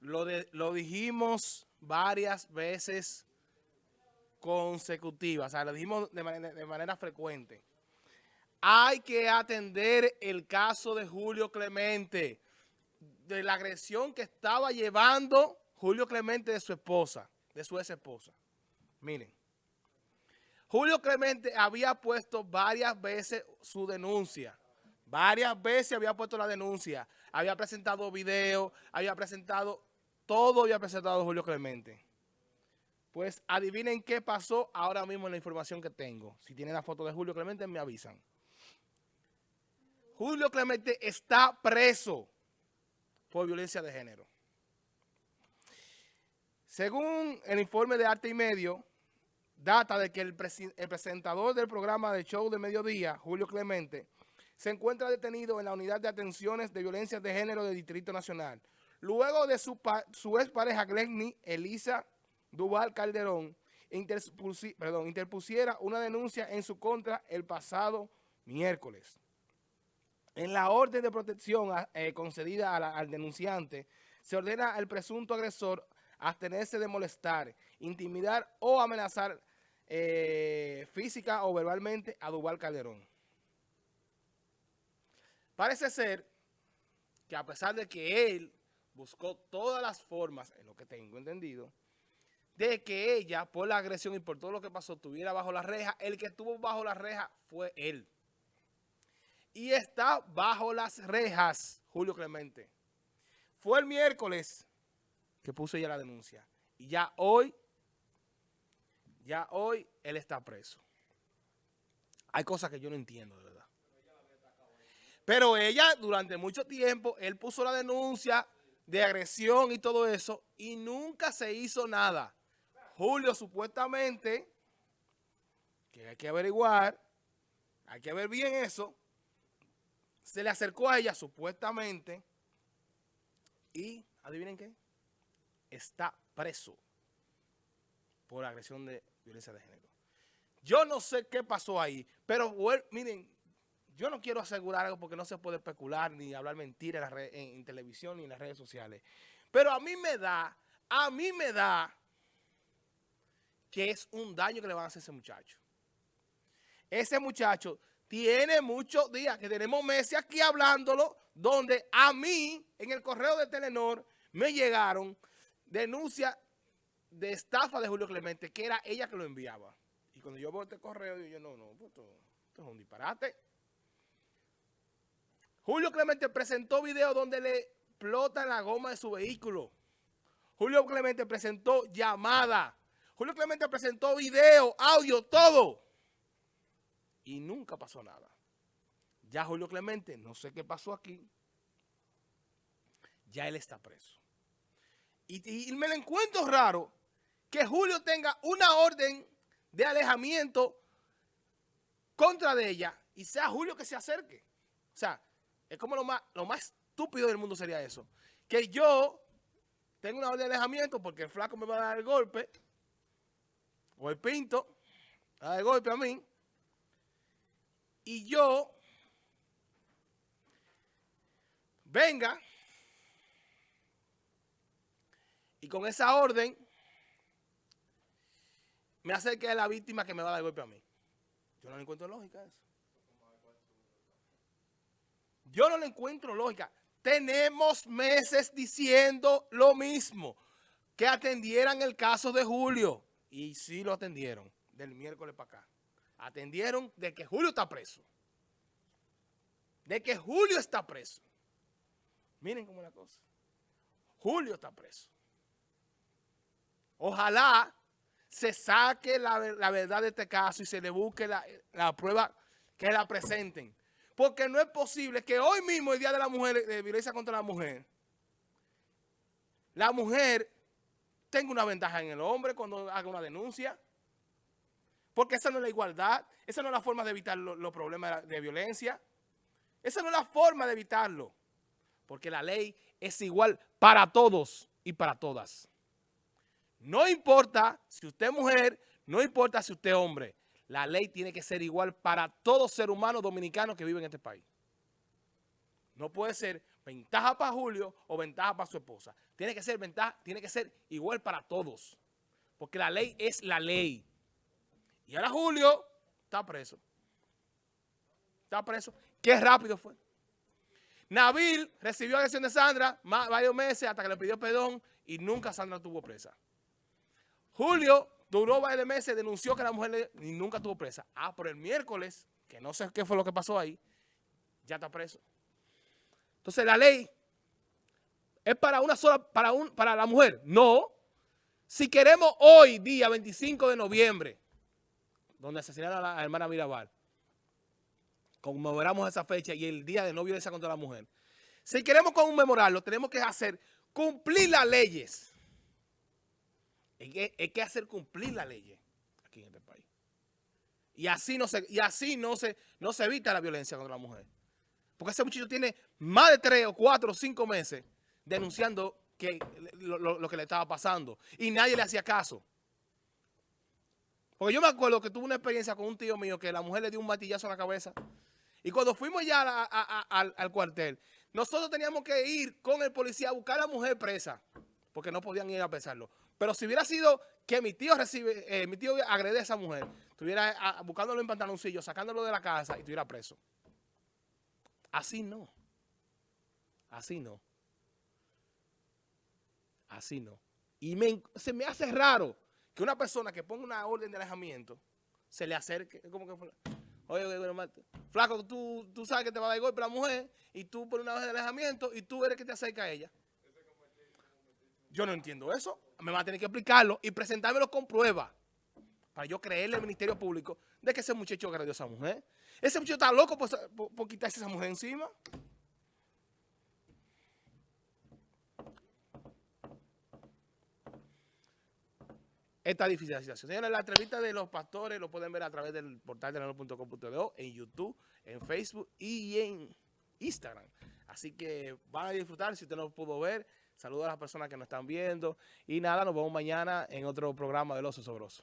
lo, dijimos varias veces consecutivas, o sea, lo dijimos de manera frecuente. Hay que atender el caso de Julio Clemente, de la agresión que estaba llevando Julio Clemente de su esposa, de su ex esposa. Miren, Julio Clemente había puesto varias veces su denuncia. Varias veces había puesto la denuncia. Había presentado video, había presentado, todo había presentado Julio Clemente. Pues adivinen qué pasó ahora mismo en la información que tengo. Si tienen la foto de Julio Clemente, me avisan. Julio Clemente está preso por violencia de género. Según el informe de Arte y Medio, data de que el, presentador del programa de show de mediodía, Julio Clemente, se encuentra detenido en la unidad de atenciones de violencia de género del Distrito Nacional. Luego de su, su expareja Glenny Elisa Duval Calderón interpusiera una denuncia en su contra el pasado miércoles. En la orden de protección eh, concedida al denunciante, se ordena al presunto agresor abstenerse de molestar, intimidar o amenazar eh, física o verbalmente a Duval Calderón. Parece ser que a pesar de que él buscó todas las formas, en lo que tengo entendido, de que ella, por la agresión y por todo lo que pasó, estuviera bajo la reja, el que estuvo bajo la reja fue él. Y está bajo las rejas, Julio Clemente. Fue el miércoles que puso ella la denuncia. Y ya hoy, ya hoy él está preso. Hay cosas que yo no entiendo, de verdad. Pero ella, durante mucho tiempo, él puso la denuncia de agresión y todo eso, y nunca se hizo nada. Julio, supuestamente, que hay que averiguar, hay que ver bien eso, se le acercó a ella, supuestamente, y, ¿adivinen qué? está preso por agresión de violencia de género. Yo no sé qué pasó ahí, pero miren, yo no quiero asegurar algo porque no se puede especular ni hablar mentiras en, televisión ni en las redes sociales. Pero a mí me da, a mí me da que es un daño que le van a hacer a ese muchacho. Ese muchacho tiene muchos días, que tenemos meses aquí hablándolo, donde a mí, en el correo de Telenor, me llegaron denuncia de estafa de Julio Clemente, que era ella que lo enviaba. Y cuando yo veo este correo, yo, no, no, pues esto, es un disparate. Julio Clemente presentó video donde le explota la goma de su vehículo. Julio Clemente presentó llamada. Julio Clemente presentó video, audio, todo. Y nunca pasó nada. Ya Julio Clemente, no sé qué pasó aquí. Ya él está preso. Y, me lo encuentro raro que Julio tenga una orden de alejamiento contra de ella y sea Julio que se acerque. O sea, es como lo más, lo más estúpido del mundo sería eso. Que yo tengo una orden de alejamiento porque el flaco me va a dar el golpe o el pinto va a dar el golpe a mí y yo venga Y con esa orden, me acerque a la víctima que me va a dar golpe a mí. Yo no encuentro lógica eso. Yo no le encuentro lógica. Tenemos meses diciendo lo mismo. Que atendieran el caso de Julio. Y sí lo atendieron. Del miércoles para acá. Atendieron de que Julio está preso. De que Julio está preso. Miren cómo es la cosa. Julio está preso. Ojalá se saque la, verdad de este caso y se le busque la, prueba que la presenten. Porque no es posible que hoy mismo, el Día de la Mujer, de violencia contra la mujer, la mujer tenga una ventaja en el hombre cuando haga una denuncia. Porque esa no es la igualdad, esa no es la forma de evitar los problemas de violencia. Esa no es la forma de evitarlo. Porque la ley es igual para todos y para todas. No importa si usted es mujer, no importa si usted es hombre. La ley tiene que ser igual para todo ser humano dominicano que vive en este país. No puede ser ventaja para Julio o ventaja para su esposa. Tiene que ser ventaja, tiene que ser igual para todos. Porque la ley es la ley. Y ahora Julio está preso. Está preso. Qué rápido fue. Nabil recibió agresión de Sandra varios meses hasta que le pidió perdón y nunca Sandra tuvo presa. Julio duró varios meses, denunció que la mujer le, nunca tuvo presa. Ah, por el miércoles, que no sé qué fue lo que pasó ahí, ya está preso. Entonces la ley es para una sola, para, un, para la mujer. No. Si queremos hoy, día 25 de noviembre, donde asesinaron a la hermana Mirabal, conmemoramos esa fecha y el día de no violencia contra la mujer. Si queremos conmemorarlo, tenemos que hacer cumplir las leyes. Hay que, hacer cumplir las leyes aquí en este país. Y así no se, y así no se, no se evita la violencia contra la mujer. Porque ese muchacho tiene más de tres o cuatro o cinco meses denunciando que lo, que le estaba pasando. Y nadie le hacía caso. Porque yo me acuerdo que tuve una experiencia con un tío mío que la mujer le dio un matillazo en la cabeza. Y cuando fuimos ya al, cuartel, nosotros teníamos que ir con el policía a buscar a la mujer presa. Porque no podían ir a pesarlo. Pero si hubiera sido que mi tío recibe, eh, mi tío agrede a esa mujer, estuviera buscándolo en pantaloncillo, sacándolo de la casa y estuviera preso. Así no. Así no. Así no. Y se me hace raro que una persona que ponga una orden de alejamiento se le acerque. Como que, oye, oye, flaco, tú, tú sabes que te va a dar golpe la mujer y tú pones una orden de alejamiento y tú eres que te acerca a ella. Yo no entiendo eso. Me va a tener que explicarlo y presentármelo con prueba para yo creerle al Ministerio Público de que ese muchacho agredió a esa mujer. Ese muchacho está loco por, quitarse a esa mujer encima. Esta difícil situación. Señores, la entrevista de los pastores lo pueden ver a través del portal de la.com.do, en YouTube, en Facebook y en Instagram. Así que van a disfrutar si usted no lo pudo ver. Saludos a las personas que nos están viendo. Y nada, nos vemos mañana en otro programa del Oso Sobroso.